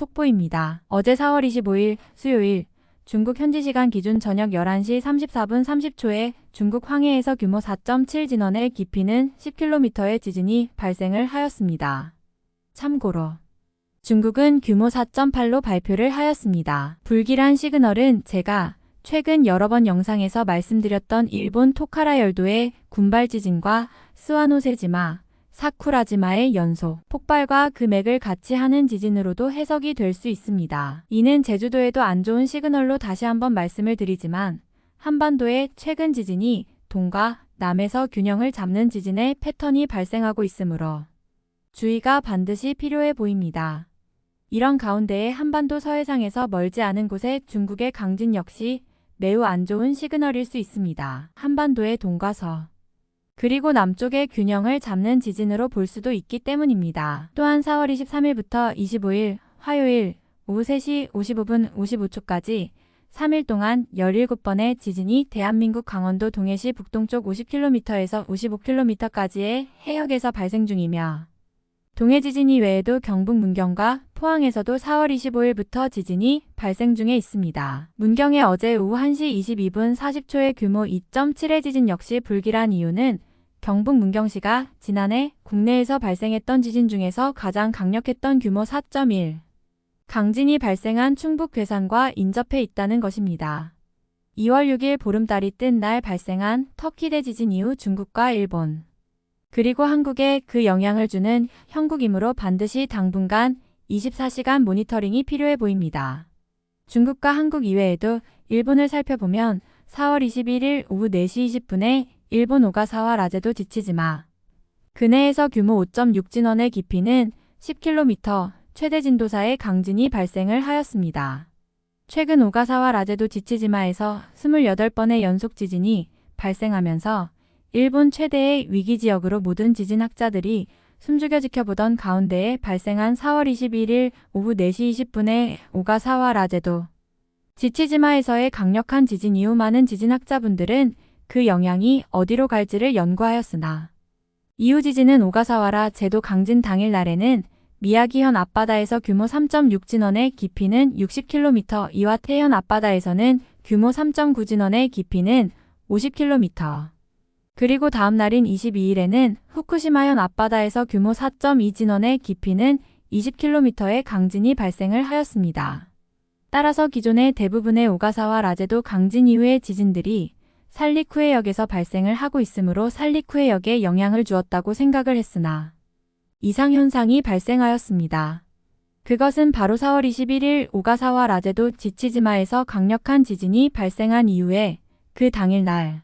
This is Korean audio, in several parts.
속보입니다. 어제 4월 25일 수요일 중국 현지 시간 기준 저녁 11시 34분 30초에 중국 황해에서 규모 4.7 진원의 깊이는 10km의 지진이 발생을 하였습니다. 참고로 중국은 규모 4.8로 발표를 하였습니다. 불길한 시그널은 제가 최근 여러 번 영상에서 말씀드렸던 일본 토카라 열도의 군발 지진과 스와노세지마, 사쿠라지마의 연속, 폭발과 금액을 같이 하는 지진으로도 해석이 될 수 있습니다. 이는 제주도에도 안 좋은 시그널로 다시 한번 말씀을 드리지만 한반도의 최근 지진이 동과 남에서 균형을 잡는 지진의 패턴이 발생하고 있으므로 주의가 반드시 필요해 보입니다. 이런 가운데에 한반도 서해상에서 멀지 않은 곳에 중국의 강진 역시 매우 안 좋은 시그널일 수 있습니다. 한반도의 동과 서 그리고 남쪽의 균형을 잡는 지진으로 볼 수도 있기 때문입니다. 또한 4월 23일부터 25일 화요일 오후 3시 55분 55초까지 3일 동안 17번의 지진이 대한민국 강원도 동해시 북동쪽 50km에서 55km까지의 해역에서 발생 중이며 동해 지진이 외에도 경북 문경과 포항에서도 4월 25일부터 지진이 발생 중에 있습니다. 문경의 어제 오후 1시 22분 40초의 규모 2.7의 지진 역시 불길한 이유는 경북 문경시가 지난해 국내에서 발생했던 지진 중에서 가장 강력했던 규모 4.1 강진이 발생한 충북 괴산과 인접해 있다는 것입니다. 2월 6일 보름달이 뜬 날 발생한 터키 대지진 이후 중국과 일본 그리고 한국에 그 영향을 주는 형국이므로 반드시 당분간 24시간 모니터링이 필요해 보입니다. 중국과 한국 이외에도 일본을 살펴보면 4월 21일 오후 4시 20분에 일본 오가사와 라제도 지치지 마 근해에서 규모 5.6 진원의 깊이는 10km 최대 진도사의 강진이 발생을 하였습니다. 최근 오가사와 라제도 지치지마에서 28번의 연속 지진이 발생하면서 일본 최대의 위기 지역으로 모든 지진학자들이 숨죽여 지켜보던 가운데에 발생한 4월 21일 오후 4시 20분에 오가사와 라제도 지치지마에서의 강력한 지진 이후 많은 지진학자분들은 그 영향이 어디로 갈지를 연구하였으나 이후 지진은 오가사와라 제도 강진 당일 날에는 미야기현 앞바다에서 규모 3.6 진원의 깊이는 60km 이와 태현 앞바다에서는 규모 3.9 진원의 깊이는 50km 그리고 다음 날인 22일에는 후쿠시마현 앞바다에서 규모 4.2 진원의 깊이는 20km의 강진이 발생을 하였습니다. 따라서 기존의 대부분의 오가사와 라제도 강진 이후의 지진들이 살리쿠해역에서 발생을 하고 있으므로 살리쿠해역에 영향을 주었다고 생각을 했으나 이상현상이 발생하였습니다. 그것은 바로 4월 21일 오가사와 라제도 지치지마에서 강력한 지진이 발생한 이후에 그 당일날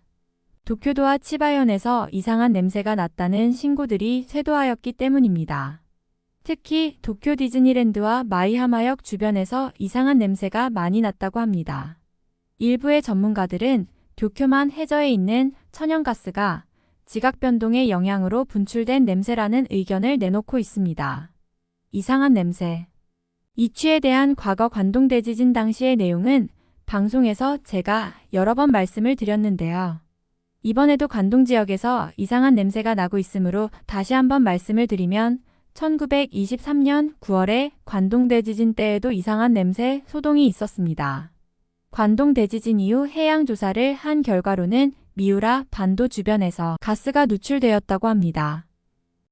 도쿄도와 치바현에서 이상한 냄새가 났다는 신고들이 쇄도하였기 때문입니다. 특히 도쿄 디즈니랜드와 마이하마역 주변에서 이상한 냄새가 많이 났다고 합니다. 일부의 전문가들은 도쿄만 해저에 있는 천연가스가 지각 변동의 영향으로 분출된 냄새라는 의견을 내놓고 있습니다. 이상한 냄새 이취에 대한 과거 관동 대지진 당시의 내용은 방송에서 제가 여러 번 말씀을 드렸는데요. 이번에도 관동 지역에서 이상한 냄새가 나고 있으므로 다시 한번 말씀을 드리면 1923년 9월에 관동 대지진 때에도 이상한 냄새 소동이 있었습니다. 관동 대지진 이후 해양 조사를 한 결과로는 미우라 반도 주변에서 가스가 누출되었다고 합니다.